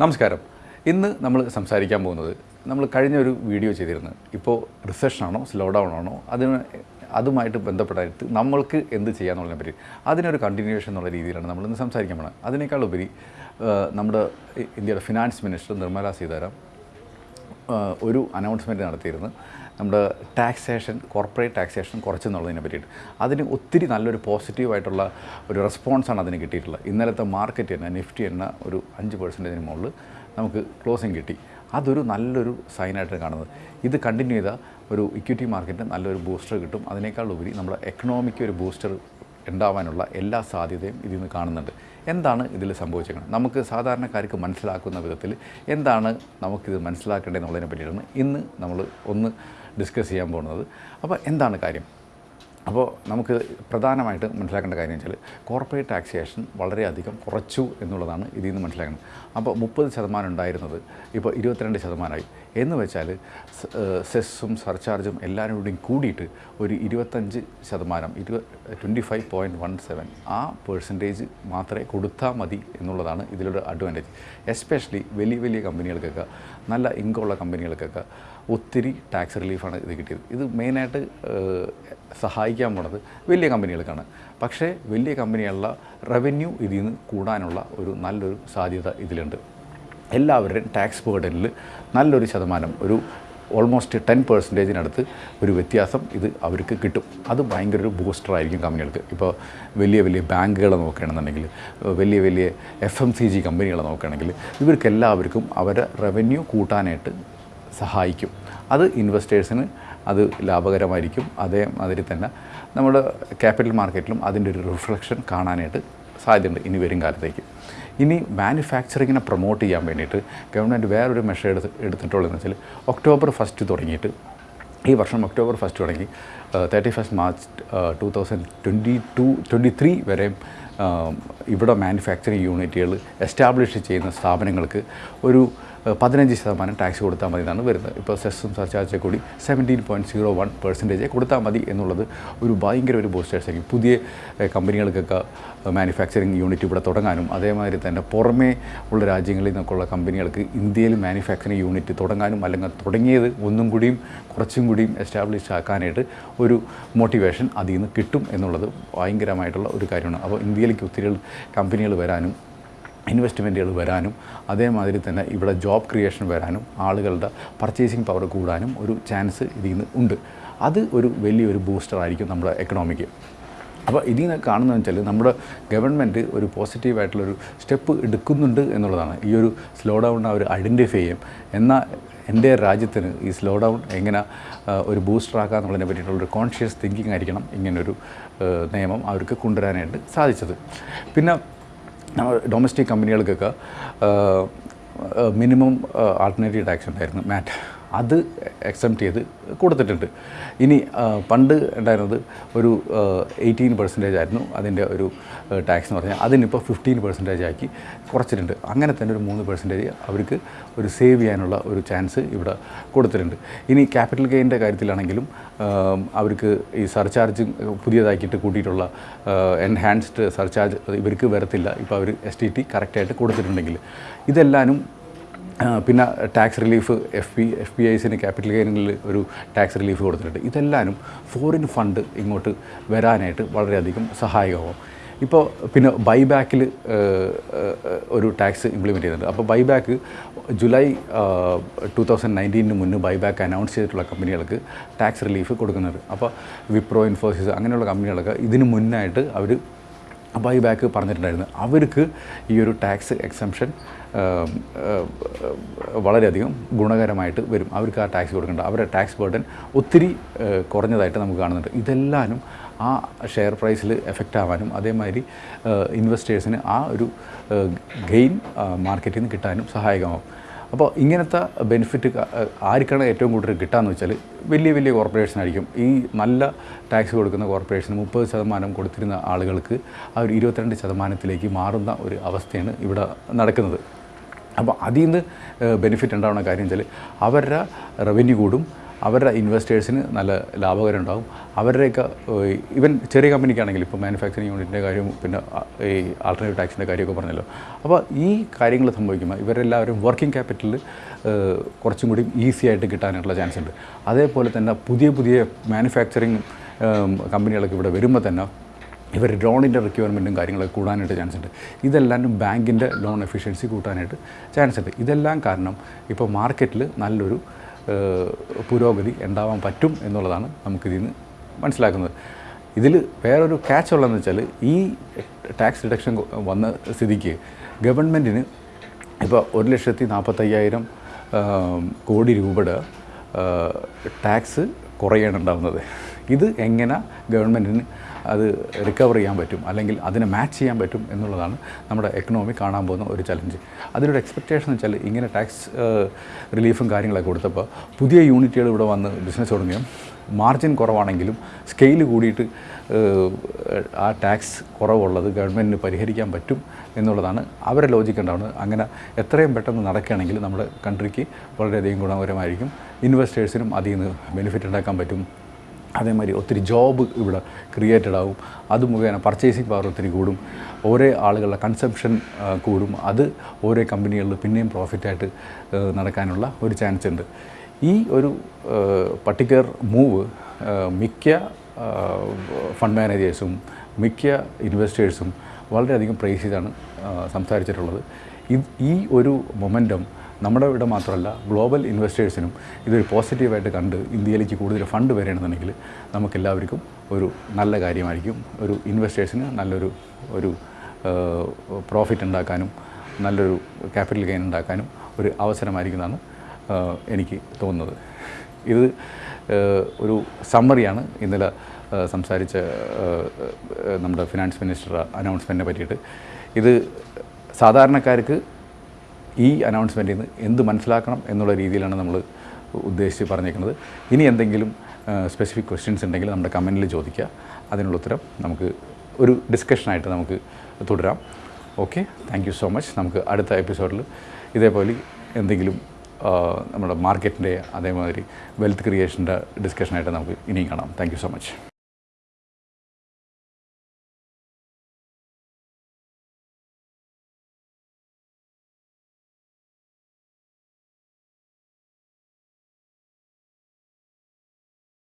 നമസ്കാരം. ഇന്ന് നമ്മൾ സംസാരിക്കാൻ പോകുന്നത് നമ്മൾ കഴിഞ്ഞ ഒരു വീഡിയോ ചെയ്തിരുന്നു. ഇപ്പോൾ റിസഷനാണോ സ്ലോ ഡൗൺ ആണോ അതിന് അതുമായിട്ട് ബന്ധപ്പെട്ടായിട്ട് നമ്മൾക്ക് എന്ത് ചെയ്യാമെന്നുള്ളതിനെ പറ്റി. അതിനൊരു കണ്ടിന്യൂവേഷൻ എന്നുള്ള രീതിയിലാണ് നമ്മൾ ഇന്ന് സംസാരിക്കാൻ പോകുന്നത്. അതിനേക്കാൾ ഉപരി നമ്മുടെ ഇന്ത്യയുടെ ഫിനാൻസ് മിനിസ്റ്റർ നിർമ്മല സീതാരാം ഒരു അനൗൺസ്മെന്റ് നടത്തിയിരുന്നു. നമ്മുടെ ടാക്സേഷൻ കോർപ്പറേറ്റ് ടാക്സേഷൻ കുറച്ചെന്നുള്ളതിനെ പറ്റിയിട്ട്. അതിന് ഒത്തിരി നല്ലൊരു പോസിറ്റീവായിട്ടുള്ള ഒരു റെസ്പോൺസാണ് അതിന് കിട്ടിയിട്ടുള്ളത്. ഇന്നലത്തെ മാർക്കറ്റ് തന്നെ നിഫ്റ്റി എന്ന ഒരു അഞ്ച് പെർസെന്റേജിന് മുകളിൽ നമുക്ക് ക്ലോസിങ് കിട്ടി. അതൊരു നല്ലൊരു സൈനായിട്ടാണ് കാണുന്നത്. ഇത് കണ്ടിന്യൂ ചെയ്താൽ ഒരു ഇക്വിറ്റി മാർക്കറ്റിന് നല്ലൊരു ബൂസ്റ്റർ കിട്ടും. അതിനേക്കാൾ ഉപരി നമ്മുടെ എക്കണോമിക്ക് ഒരു ബൂസ്റ്റർ ഉണ്ടാവാനുള്ള എല്ലാ സാധ്യതയും ഇതിൽ നിന്ന് കാണുന്നുണ്ട്. എന്താണ് ഇതിൽ സംഭവിച്ചേക്കുന്നത് നമുക്ക് സാധാരണക്കാർക്ക് മനസ്സിലാക്കുന്ന വിധത്തിൽ എന്താണ് നമുക്കിത് മനസ്സിലാക്കേണ്ടതെന്നുള്ളതിനെ പറ്റിയിട്ടാണ് ഇന്ന് നമ്മൾ ഒന്ന് ഡിസ്കസ് ചെയ്യാൻ പോകുന്നത്. അപ്പോൾ എന്താണ് കാര്യം? അപ്പോൾ നമുക്ക് പ്രധാനമായിട്ട് മനസ്സിലാക്കേണ്ട കാര്യം വെച്ചാൽ കോർപ്പറേറ്റ് ടാക്സേഷൻ വളരെയധികം കുറച്ചു എന്നുള്ളതാണ് ഇതിൽ നിന്ന് മനസ്സിലാക്കുന്നത്. അപ്പോൾ മുപ്പത് ശതമാനം ഉണ്ടായിരുന്നത് ഇപ്പോൾ ഇരുപത്തിരണ്ട് ശതമാനമായി. എന്ന് വെച്ചാൽ സെസ്സും സർചാർജും എല്ലാവരും കൂടിയും കൂടിയിട്ട് ഒരു ഇരുപത്തഞ്ച് ശതമാനം ഇരുപ twenty five point one seven ആ പേഴ്സന്റേജ് മാത്രമേ കൊടുത്താൽ മതി എന്നുള്ളതാണ് ഇതിലൊരു അഡ്വാന്റേജ് എസ്പെഷ്യലി വലിയ വലിയ കമ്പനികൾക്കൊക്കെ നല്ല ഇൻകമുള്ള കമ്പനികൾക്കൊക്കെ ഒത്തിരി ടാക്സ് റിലീഫാണ് ഇത് കിട്ടിയത്. ഇത് മെയിനായിട്ട് സഹായിക്കാൻ പോണത് വലിയ കമ്പനികൾക്കാണ്. പക്ഷേ വലിയ കമ്പനികളുടെ റവന്യൂ ഇതിൽ നിന്ന് കൂടാനുള്ള ഒരു നല്ലൊരു സാധ്യത ഇതിലുണ്ട്. എല്ലാവരുടെയും ടാക്സ് ബേർഡനിൽ നല്ലൊരു ശതമാനം ഒരു ഓൾമോസ്റ്റ് ടെൻ പെർസെന്റേജിനടുത്ത് ഒരു വ്യത്യാസം ഇത് അവർക്ക് കിട്ടും. അത് ഭയങ്കര ഒരു ബൂസ്റ്ററായിരിക്കും കമ്പനികൾക്ക്. ഇപ്പോൾ വലിയ വലിയ ബാങ്കുകളെ നോക്കുകയാണെന്നുണ്ടെങ്കിൽ വലിയ വലിയ എഫ് എം സി ജി കമ്പനികളെ നോക്കുകയാണെങ്കിൽ ഇവർക്കെല്ലാവർക്കും അവരുടെ റവന്യൂ കൂട്ടാനായിട്ട് സഹായിക്കും. അത് ഇൻവെസ്റ്റേഴ്സിന് അത് ലാഭകരമായിരിക്കും. അതേമാതിരി തന്നെ നമ്മുടെ ക്യാപിറ്റൽ മാർക്കറ്റിലും അതിന്റെ ഒരു റിഫ്ലക്ഷൻ കാണാനായിട്ട് സാധ്യതയുണ്ട് ഇനി വരും കാലത്തേക്ക്. ഇനി മാനുഫാക്ചറിങ്ങിനെ പ്രൊമോട്ട് ചെയ്യാൻ വേണ്ടിയിട്ട് ഗവൺമെന്റ് വേറൊരു മെഷർ എടുത്ത് എടുത്തിട്ടുള്ളതെന്ന് വെച്ചാൽ ഒക്ടോബർ ഫസ്റ്റ് തുടങ്ങിയിട്ട് ഈ വർഷം ഒക്ടോബർ ഫസ്റ്റ് തുടങ്ങി thirty first March two thousand twenty two twenty three വരെ ഇവിടെ മാനുഫാക്ചറിങ് യൂണിറ്റുകൾ എസ്റ്റാബ്ലിഷ് ചെയ്യുന്ന സ്ഥാപനങ്ങൾക്ക് ഒരു പതിനഞ്ച് ശതമാനം ടാക്സ് കൊടുത്താൽ മതി എന്നാണ് വരുന്നത്. ഇപ്പോൾ സെസ്സും സർചാർജ് കൂടി seventeen point zero one percentage കൊടുത്താൽ മതി എന്നുള്ളത് ഒരു ഭയങ്കര ഒരു ബൂസ്റ്റേഴ്സ് ആയിരിക്കും. പുതിയ കമ്പനികൾക്കൊക്കെ മാനുഫാക്ചറിങ് യൂണിറ്റ് ഇവിടെ തുടങ്ങാനും അതേമാതിരി തന്നെ പുറമേ ഉള്ള രാജ്യങ്ങളിൽ നിന്നൊക്കെയുള്ള കമ്പനികൾക്ക് ഇന്ത്യയിൽ മാനുഫാക്ചറിങ് യൂണിറ്റ് തുടങ്ങാനും അല്ലെങ്കിൽ തുടങ്ങിയത് ഒന്നും കൂടിയും കുറച്ചും കൂടിയും എസ്റ്റാബ്ലിഷ് ആക്കാനായിട്ട് ഒരു മോട്ടിവേഷൻ അതിൽ നിന്ന് കിട്ടും എന്നുള്ളത് ഭയങ്കരമായിട്ടുള്ള ഒരു കാര്യമാണ്. അപ്പോൾ ഇന്ത്യയിലേക്ക് ഒത്തിരി കമ്പനികൾ വരാനും ഇൻവെസ്റ്റ്മെന്റുകൾ വരാനും അതേമാതിരി തന്നെ ഇവിടെ ജോബ് ക്രിയേഷൻ വരാനും ആളുകളുടെ പർച്ചേസിങ് പവർ കൂടാനും ഒരു ചാൻസ് ഇതിൽ നിന്ന് ഉണ്ട്. അത് ഒരു വലിയൊരു ബൂസ്റ്റർ ആയിരിക്കും നമ്മുടെ എക്കണോമിക്ക് അപ്പോൾ ഇതിൽ നിന്ന് കാണുന്നതെന്ന് വെച്ചാൽ നമ്മുടെ ഗവൺമെന്റ് ഒരു പോസിറ്റീവായിട്ടുള്ളൊരു സ്റ്റെപ്പ് എടുക്കുന്നുണ്ട് എന്നുള്ളതാണ്. ഈ ഒരു സ്ലോ ഡൗൺ അവർ ഐഡന്റിഫൈ ചെയ്യും. എന്നാൽ എന്റെ രാജ്യത്തിന് ഈ സ്ലോ ഡൗൺ എങ്ങനെ ഒരു ബൂസ്റ്റർ ആക്കുക എന്നുള്ളതിനെ പറ്റിയിട്ടുള്ളൊരു കോൺഷ്യസ് തിങ്കിങ് ആയിരിക്കണം ഇങ്ങനൊരു നിയമം അവർക്ക് കൊണ്ടുവരാനായിട്ട് സാധിച്ചത്. പിന്നെ നമ്മൾ ഡൊമസ്റ്റിക് കമ്പനികൾക്കൊക്കെ മിനിമം ആൾട്ടർനേറ്റീവ് ടാക്സ് ഉണ്ടായിരുന്നു. മാറ്റ് അത് എക്സെപ്റ്റ് ചെയ്ത് കൊടുത്തിട്ടുണ്ട്. ഇനി പണ്ട് ഉണ്ടായിരുന്നത് ഒരു എയ്റ്റീൻ പെർസെന്റേജ് ആയിരുന്നു അതിന്റെ ഒരു ടാക്സ് എന്ന് പറഞ്ഞാൽ. അതിനിപ്പോൾ ഫിഫ്റ്റീൻ പെർസെന്റേജ് ആക്കി കുറച്ചിട്ടുണ്ട്. അങ്ങനെ തന്നെ ഒരു മൂന്ന് പെർസെന്റേജ് അവർക്ക് ഒരു സേവ് ചെയ്യാനുള്ള ഒരു ചാൻസ് ഇവിടെ കൊടുത്തിട്ടുണ്ട്. ഇനി ക്യാപിറ്റൽ ഗെയിന്റെ കാര്യത്തിലാണെങ്കിലും അവർക്ക് ഈ സർചാർജ് പുതിയതാക്കിയിട്ട് കൂട്ടിയിട്ടുള്ള എൻഹാൻസ്ഡ് സർചാർജ് ഇവർക്ക് വരത്തില്ല. ഇപ്പോൾ അവർ എസ് ടി ടി കറക്റ്റായിട്ട് കൊടുത്തിട്ടുണ്ടെങ്കിൽ ഇതെല്ലാനും പിന്നെ tax relief F P F P ഐസിന് capital ഗെയിനിൽ ഒരു ടാക്സ് റിലീഫ് കൊടുത്തിട്ടുണ്ട്. ഇതെല്ലാനും ഫോറിൻ ഫണ്ട് ഇങ്ങോട്ട് വരാനായിട്ട് വളരെയധികം സഹായകമാവും. ഇപ്പോൾ പിന്നെ ബൈബാക്കിൽ ഒരു ടാക്സ് ഇംപ്ലിമെന്റ് ചെയ്യുന്നുണ്ട്. അപ്പോൾ ബൈബാക്ക് ജൂലൈ ടു തൗസൻഡ് നയന്റീനിന് മുന്നേ ബൈബാക്ക് അനൗൺസ് ചെയ്തിട്ടുള്ള കമ്പനികൾക്ക് ടാക്സ് റിലീഫ് കൊടുക്കുന്നുണ്ട്. അപ്പോൾ വിപ്രോ ഇൻഫോസിസ് അങ്ങനെയുള്ള കമ്പനികളൊക്കെ ഇതിന് മുന്നായിട്ട് അവർ ബൈ ബാക്ക് പറഞ്ഞിട്ടുണ്ടായിരുന്നു. അവർക്ക് ഈ ഒരു ടാക്സ് എക്സംഷൻ വളരെയധികം ഗുണകരമായിട്ട് വരും. അവർക്ക് ആ ടാക്സ് കൊടുക്കേണ്ട അവരുടെ ടാക്സ് ബർഡൻ ഒത്തിരി കുറഞ്ഞതായിട്ട് നമുക്ക് കാണുന്നുണ്ട്. ഇതെല്ലാനും ആ ഷെയർ പ്രൈസിൽ എഫക്റ്റ് ആവാനും അതേമാതിരി ഇൻവെസ്റ്റേഴ്സിന് ആ ഒരു ഗെയിൻ മാർക്കറ്റിൽ നിന്ന് കിട്ടാനും സഹായകമാവും. അപ്പോൾ ഇങ്ങനത്തെ ബെനിഫിറ്റ് ആർക്കാണ് ഏറ്റവും കൂടുതൽ കിട്ടാന്ന് വെച്ചാൽ വലിയ വലിയ കോർപ്പറേഷൻ ആയിരിക്കും. ഈ നല്ല ടാക്സ് കൊടുക്കുന്ന കോർപ്പറേഷന് മുപ്പത് ശതമാനം കൊടുത്തിരുന്ന ആളുകൾക്ക് ആ ഒരു ഇരുപത്തിരണ്ട് ശതമാനത്തിലേക്ക് മാറുന്ന ഒരു അവസ്ഥയാണ് ഇവിടെ നടക്കുന്നത്. അപ്പോൾ അതിൽ നിന്ന് ബെനിഫിറ്റ് ഉണ്ടാവുന്ന കാര്യം വെച്ചാൽ അവരുടെ റവന്യൂ കൂടും അവരുടെ ഇൻവെസ്റ്റേഴ്സിന് നല്ല ലാഭകരം ഉണ്ടാകും അവരുടെയൊക്കെ ഇവൻ ചെറിയ കമ്പനിക്കാണെങ്കിൽ ഇപ്പോൾ മാനുഫാക്ചറിങ് യൂണിറ്റിന്റെ കാര്യവും പിന്നെ ഈ ആൾട്ടർനേറ്റീവ് ടാക്സിന്റെ കാര്യമൊക്കെ പറഞ്ഞല്ലോ. അപ്പോൾ ഈ കാര്യങ്ങൾ സംഭവിക്കുമ്പോൾ ഇവരെല്ലാവരും വർക്കിംഗ് ക്യാപിറ്റലിൽ കുറച്ചും കൂടി ഈസി ആയിട്ട് കിട്ടാനുള്ള ചാൻസ് ഉണ്ട്. അതേപോലെ തന്നെ പുതിയ പുതിയ മാനുഫാക്ചറിങ് കമ്പനികളൊക്കെ ഇവിടെ വരുമ്പോൾ തന്നെ ഇവർ ലോണിന്റെ റിക്വയർമെന്റും കാര്യങ്ങളൊക്കെ കൂടാനായിട്ട് ചാൻസ് ഉണ്ട്. ഇതെല്ലാം ബാങ്കിന്റെ ലോൺ എഫിഷ്യൻസി കൂട്ടാനായിട്ട് ചാൻസ് ഉണ്ട്. ഇതെല്ലാം കാരണം ഇപ്പോൾ മാർക്കറ്റിൽ നല്ലൊരു പുരോഗതി ഉണ്ടാവാൻ പറ്റും എന്നുള്ളതാണ് നമുക്കിതിൽ നിന്ന് മനസ്സിലാക്കുന്നത്. ഇതിൽ വേറൊരു ക്യാച്ച് ഉള്ളതെന്ന് വെച്ചാൽ ഈ ടാക്സ് റിഡക്ഷൻ വന്ന സ്ഥിതിക്ക് ഗവൺമെന്റിന് ഇപ്പോൾ ഒരു ലക്ഷത്തി നാൽപ്പത്തയ്യായിരം കോടി രൂപയുടെ ടാക്സ് കുറയാണ് ഉണ്ടാകുന്നത് ഇത് എങ്ങനെ ഗവൺമെന്റിന് അത് റിക്കവർ ചെയ്യാൻ പറ്റും അല്ലെങ്കിൽ അതിനെ മാച്ച് ചെയ്യാൻ പറ്റും എന്നുള്ളതാണ് നമ്മുടെ എക്കണോമി കാണാൻ പോകുന്ന ഒരു ചലഞ്ച് അതിനൊരു എക്സ്പെക്റ്റേഷൻ എന്ന് വെച്ചാൽ ഇങ്ങനെ ടാക്സ് റിലീഫും കാര്യങ്ങളൊക്കെ കൊടുത്തപ്പോൾ പുതിയ യൂണിറ്റുകൾ ഇവിടെ വന്ന് ബിസിനസ് തുടങ്ങിയും? മാർജിൻ കുറവാണെങ്കിലും സ്കെയിൽ കൂടിയിട്ട് ആ ടാക്സ് കുറവുള്ളത് ഗവൺമെന്റിന് പരിഹരിക്കാൻ പറ്റും എന്നുള്ളതാണ് അവരെ ലോജിക്ക് ഉണ്ടാവുന്നത്. അങ്ങനെ എത്രയും പെട്ടെന്ന് നടക്കുകയാണെങ്കിൽ നമ്മുടെ കൺട്രിക്ക് വളരെയധികം ഗുണപരമായിരിക്കും ഇൻവെസ്റ്റേഴ്സിനും അതിൽ നിന്ന് ബെനിഫിറ്റ് ഉണ്ടാക്കാൻ പറ്റും. അതേമാതിരി ഒത്തിരി ജോബ് ഇവിടെ ക്രിയേറ്റഡ് ആവും. അത് മുഖേന പർച്ചേസിങ് പവർ ഒത്തിരി കൂടും. ഓരോ ആളുകളുടെ കൺസംഷൻ കൂടും. അത് ഓരോ കമ്പനികളിൽ പിന്നെയും പ്രോഫിറ്റായിട്ട് നടക്കാനുള്ള ഒരു ചാൻസ് ഉണ്ട്. ഈ ഒരു പർട്ടിക്കുലർ മൂവ് മിക്ക ഫണ്ട് മാനേജേഴ്സും മിക്ക ഇൻവെസ്റ്റേഴ്സും വളരെയധികം പ്രൈസ് ചെയ്താണ് സംസാരിച്ചിട്ടുള്ളത്. ഈ ഒരു മൊമെന്റം നമ്മുടെ ഇവിടെ മാത്രമല്ല ഗ്ലോബൽ ഇൻവെസ്റ്റേഴ്സിനും ഇതൊരു പോസിറ്റീവായിട്ട് കണ്ട് ഇന്ത്യയിലേക്ക് കൂടുതൽ ഫണ്ട് വരണമെന്നുണ്ടെങ്കിൽ നമുക്കെല്ലാവർക്കും ഒരു നല്ല കാര്യമായിരിക്കും. ഒരു ഇൻവെസ്റ്റേഴ്സിന് നല്ലൊരു ഒരു പ്രോഫിറ്റ് ഉണ്ടാക്കാനും നല്ലൊരു ക്യാപിറ്റൽ ഗെയിൻ ഉണ്ടാക്കാനും ഒരു അവസരമായിരിക്കുന്നതാണ് എനിക്ക് തോന്നുന്നത്. ഇത് ഒരു സമ്മറിയാണ് ഇന്നലെ സംസാരിച്ച നമ്മുടെ ഫിനാൻസ് മിനിസ്റ്റർ അനൗൺസ്മെന്റിനെ പറ്റിയിട്ട്. ഇത് സാധാരണക്കാർക്ക് ഈ അനൗൺസ്മെന്റിൽ നിന്ന് എന്ത് മനസ്സിലാക്കണം എന്നുള്ള രീതിയിലാണ് നമ്മൾ ഉദ്ദേശിച്ച് പറഞ്ഞേക്കുന്നത് ഇനി എന്തെങ്കിലും സ്പെസിഫിക് ക്വസ്റ്റ്യൻസ് ഉണ്ടെങ്കിൽ നമ്മുടെ കമന്റിൽ ചോദിക്കുക. അതിനുള്ള ഉത്തരം നമുക്ക് ഒരു ഡിസ്കഷനായിട്ട് നമുക്ക് തുടരാം. Okay thank you so much നമുക്ക് അടുത്ത എപ്പിസോഡിൽ ഇതേപോലെ എന്തെങ്കിലും നമ്മുടെ മാർക്കറ്റിന്റെ അതേമാതിരി വെൽത്ത് ക്രിയേഷന്റെ ഡിസ്കഷനായിട്ട് നമുക്ക് ഇനിയും കാണാം. Thank you so much